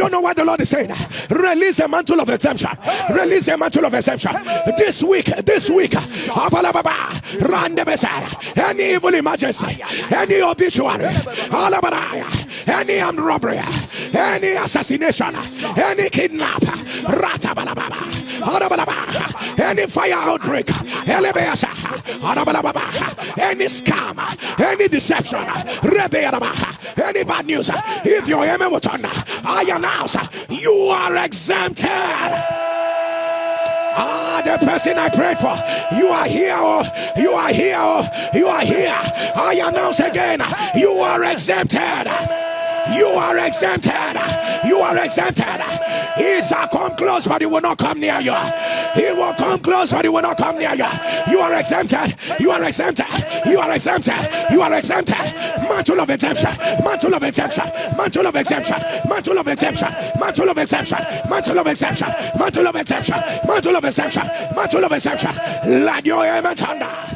don't know what the Lord is saying. Release a mantle of exemption. Release a mantle of exemption. This week, this week, any evil emergency, any obituary, any armed robbery, any assassination, any kidnap, any fire outbreak, any scam, any deception, any bad news. If your amen will turn, I announce you are exempted. Ah, the person I prayed for, you are here, oh, you are here, oh, you are here. I announce again, you are exempted. You are exempted. You are exempted. He shall come close, but he will not come near you. He will come close, but he will not come near you. You are exempted. You are exempted. You are exempted. You are exempted. Mantle of exemption. Mantle of exemption. Mantle of exemption. Mantle of exemption. Mantle of exemption. Mantle of exemption. Mantle of exemption. Mantle of exemption. Mantle of exemption. Let your amen thunder.